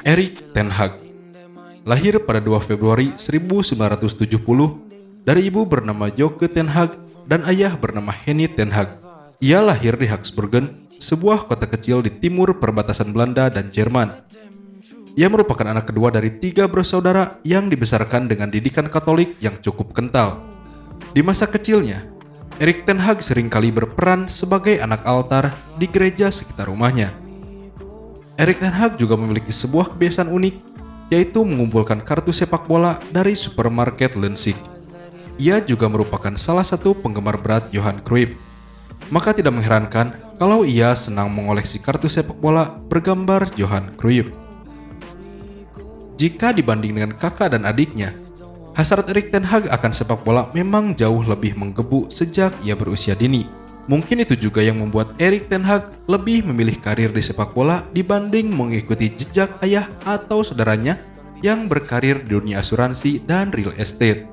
Erik Ten Hag lahir pada 2 Februari 1970 dari ibu bernama Joke Ten Hag dan ayah bernama Henny Ten Hag. Ia lahir di Haksburgen, sebuah kota kecil di timur perbatasan Belanda dan Jerman. Ia merupakan anak kedua dari tiga bersaudara yang dibesarkan dengan didikan Katolik yang cukup kental. Di masa kecilnya, Erik Ten Hag sering kali berperan sebagai anak altar di gereja sekitar rumahnya. Erik Ten Hag juga memiliki sebuah kebiasaan unik, yaitu mengumpulkan kartu sepak bola dari supermarket Lensik. Ia juga merupakan salah satu penggemar berat Johan Cruyff. Maka tidak mengherankan kalau ia senang mengoleksi kartu sepak bola bergambar Johan Cruyff. Jika dibanding dengan kakak dan adiknya, hasrat Erik Ten Hag akan sepak bola memang jauh lebih menggebu sejak ia berusia dini. Mungkin itu juga yang membuat Erik Ten Hag lebih memilih karir di sepak bola dibanding mengikuti jejak ayah atau saudaranya yang berkarir di dunia asuransi dan real estate.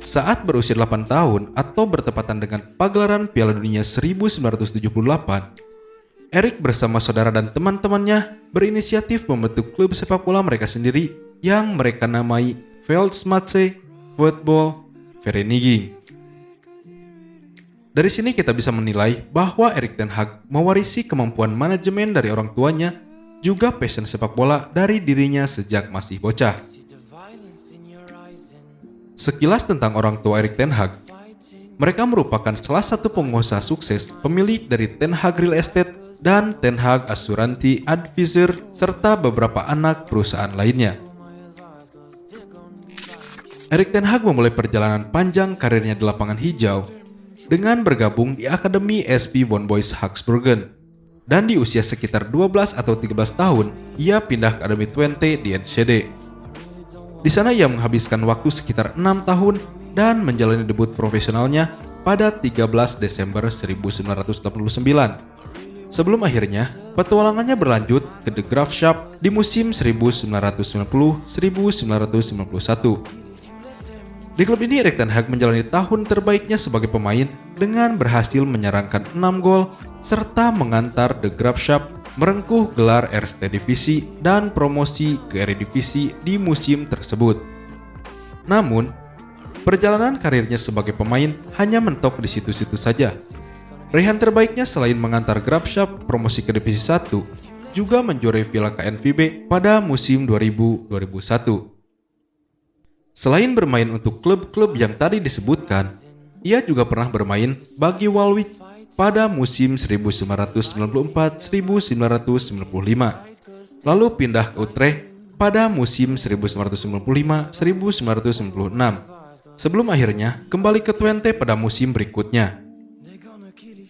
Saat berusia 8 tahun atau bertepatan dengan pagelaran Piala Dunia 1978, Erik bersama saudara dan teman-temannya berinisiatif membentuk klub sepak bola mereka sendiri yang mereka namai Veldsmatse Football Vereniging. Dari sini kita bisa menilai bahwa Erik Ten Hag mewarisi kemampuan manajemen dari orang tuanya, juga passion sepak bola dari dirinya sejak masih bocah. Sekilas tentang orang tua Erik Ten Hag, mereka merupakan salah satu pengusaha sukses pemilik dari Ten Hag Real Estate dan Ten Hag Asuransi Advisor serta beberapa anak perusahaan lainnya. Erik Ten Hag memulai perjalanan panjang karirnya di lapangan hijau dengan bergabung di Akademi SP Von Boys Hagsburgen. Dan di usia sekitar 12 atau 13 tahun, ia pindah ke Akademi Twente di NCD. Di sana ia menghabiskan waktu sekitar 6 tahun dan menjalani debut profesionalnya pada 13 Desember 1989 Sebelum akhirnya, petualangannya berlanjut ke The Graph Shop di musim 1990-1991. Di klub ini Erik Ten Hag menjalani tahun terbaiknya sebagai pemain dengan berhasil menyerangkan 6 gol serta mengantar The Graph Shop merengkuh gelar RST Divisi dan promosi ke Eredivisie di musim tersebut. Namun, perjalanan karirnya sebagai pemain hanya mentok di situ-situ saja Rehan terbaiknya selain mengantar Grabshop promosi ke Divisi 1, juga menjuarai Villa KNVB pada musim 2000-2001. Selain bermain untuk klub-klub yang tadi disebutkan, ia juga pernah bermain bagi Walwich pada musim 1994-1995, lalu pindah ke Utrecht pada musim 1995-1996, sebelum akhirnya kembali ke Twente pada musim berikutnya.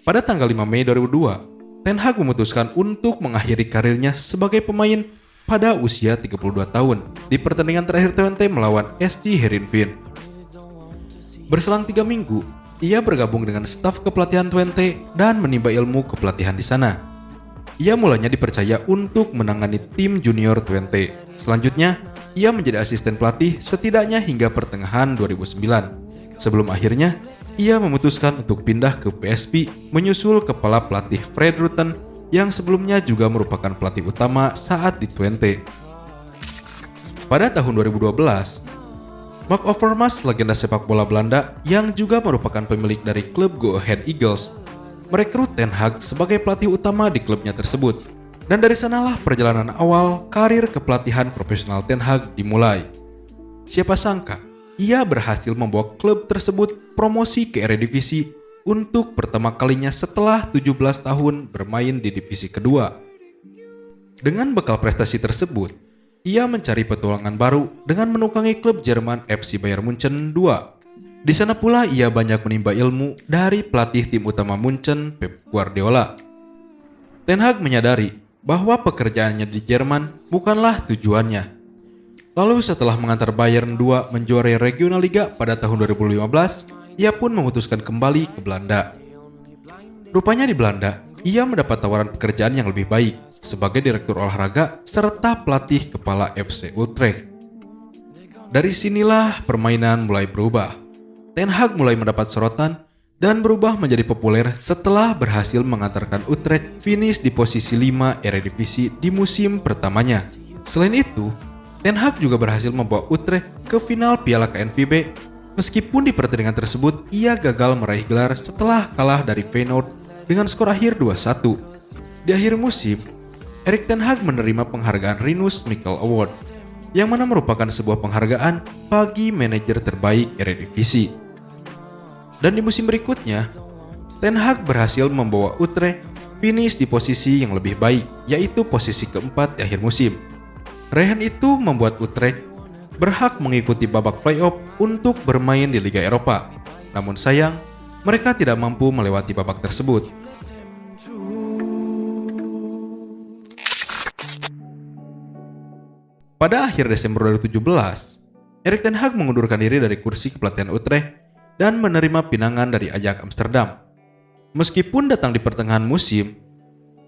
Pada tanggal 5 Mei 2002, Ten Hag memutuskan untuk mengakhiri karirnya sebagai pemain pada usia 32 tahun di pertandingan terakhir Twente melawan SC Heerenveen. Berselang tiga minggu, ia bergabung dengan staf kepelatihan Twente dan menimba ilmu kepelatihan di sana. Ia mulanya dipercaya untuk menangani tim junior Twente. Selanjutnya, ia menjadi asisten pelatih setidaknya hingga pertengahan 2009. Sebelum akhirnya ia memutuskan untuk pindah ke PSP menyusul kepala pelatih Fred Rutten yang sebelumnya juga merupakan pelatih utama saat di Twente. Pada tahun 2012, Mark Overmars, legenda sepak bola Belanda yang juga merupakan pemilik dari klub Go Ahead Eagles, merekrut Ten Hag sebagai pelatih utama di klubnya tersebut. Dan dari sanalah perjalanan awal karir kepelatihan profesional Ten Hag dimulai. Siapa sangka, ia berhasil membawa klub tersebut promosi ke Eredivisie untuk pertama kalinya setelah 17 tahun bermain di divisi kedua. Dengan bekal prestasi tersebut, ia mencari petualangan baru dengan menukangi klub Jerman FC Bayern Munchen 2. Di sana pula ia banyak menimba ilmu dari pelatih tim utama Munchen Pep Guardiola. Ten Hag menyadari bahwa pekerjaannya di Jerman bukanlah tujuannya, Lalu setelah mengantar Bayern 2 menjuarai Regional Liga pada tahun 2015, ia pun memutuskan kembali ke Belanda. Rupanya di Belanda, ia mendapat tawaran pekerjaan yang lebih baik sebagai direktur olahraga serta pelatih kepala FC Utrecht. Dari sinilah permainan mulai berubah. Ten Hag mulai mendapat sorotan dan berubah menjadi populer setelah berhasil mengantarkan Utrecht finish di posisi 5 Eredivisie di musim pertamanya. Selain itu, Ten Hag juga berhasil membawa Utrecht ke final Piala KNVB meskipun di pertandingan tersebut ia gagal meraih gelar setelah kalah dari Feyenoord dengan skor akhir 2-1. Di akhir musim, Erik Ten Hag menerima penghargaan Rinus Mikel Award yang mana merupakan sebuah penghargaan bagi manajer terbaik Eredivisie. Dan di musim berikutnya, Ten Hag berhasil membawa Utrecht finish di posisi yang lebih baik, yaitu posisi keempat di akhir musim. Rehen itu membuat Utrecht berhak mengikuti babak playoff untuk bermain di Liga Eropa. Namun sayang, mereka tidak mampu melewati babak tersebut. Pada akhir Desember 2017, Erik Ten Hag mengundurkan diri dari kursi kepelatihan Utrecht dan menerima pinangan dari Ajax Amsterdam. Meskipun datang di pertengahan musim,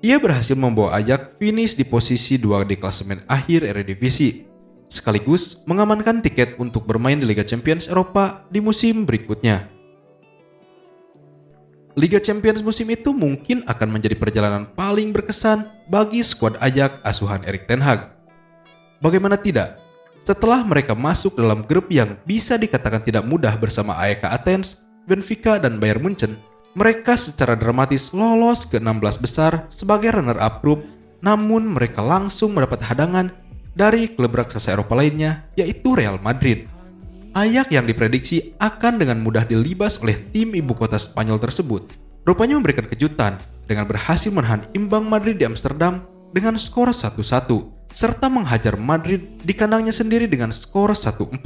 ia berhasil membawa Ajax finish di posisi 2 di klasemen akhir Eredivisie, sekaligus mengamankan tiket untuk bermain di Liga Champions Eropa di musim berikutnya. Liga Champions musim itu mungkin akan menjadi perjalanan paling berkesan bagi skuad Ajax asuhan Erik Ten Hag. Bagaimana tidak, setelah mereka masuk dalam grup yang bisa dikatakan tidak mudah bersama AEK Athens, Benfica, dan Bayern Munchen, mereka secara dramatis lolos ke 16 besar sebagai runner-up grup, namun mereka langsung mendapat hadangan dari klub raksasa Eropa lainnya, yaitu Real Madrid. Ayak yang diprediksi akan dengan mudah dilibas oleh tim ibu kota Spanyol tersebut, rupanya memberikan kejutan dengan berhasil menahan imbang Madrid di Amsterdam dengan skor 1-1 serta menghajar Madrid di kandangnya sendiri dengan skor 1-4.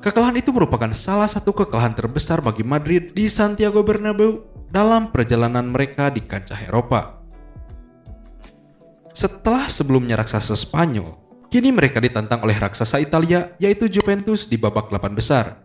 Kekalahan itu merupakan salah satu kekalahan terbesar bagi Madrid di Santiago Bernabeu dalam perjalanan mereka di kancah Eropa. Setelah sebelumnya raksasa Spanyol, kini mereka ditantang oleh raksasa Italia yaitu Juventus di babak 8 besar.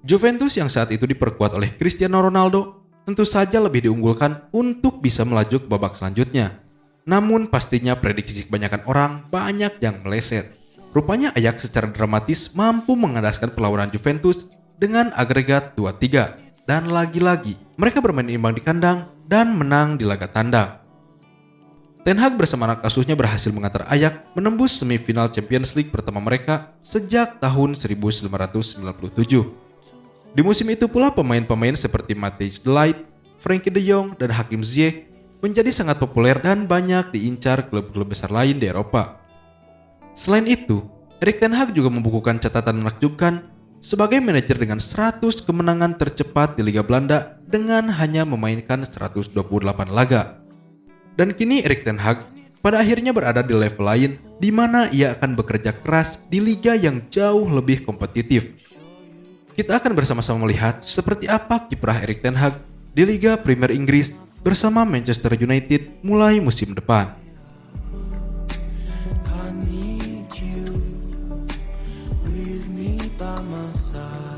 Juventus yang saat itu diperkuat oleh Cristiano Ronaldo tentu saja lebih diunggulkan untuk bisa melaju ke babak selanjutnya. Namun pastinya prediksi kebanyakan orang banyak yang meleset. Rupanya Ajax secara dramatis mampu mengandaskan perlawanan Juventus dengan agregat 2-3. Dan lagi-lagi, mereka bermain imbang di kandang dan menang di laga tandang. Ten Hag bersama anak asuhnya berhasil mengantar Ajax menembus semifinal Champions League pertama mereka sejak tahun 1997. Di musim itu pula pemain-pemain seperti Matthijs de Ligt, Frenkie de Jong, dan Hakim Ziyech menjadi sangat populer dan banyak diincar klub-klub besar lain di Eropa. Selain itu, Erik Ten Hag juga membukukan catatan menakjubkan sebagai manajer dengan 100 kemenangan tercepat di Liga Belanda dengan hanya memainkan 128 laga. Dan kini Erik Ten Hag pada akhirnya berada di level lain di mana ia akan bekerja keras di liga yang jauh lebih kompetitif. Kita akan bersama-sama melihat seperti apa kiprah Erik Ten Hag di Liga Premier Inggris bersama Manchester United mulai musim depan. by my side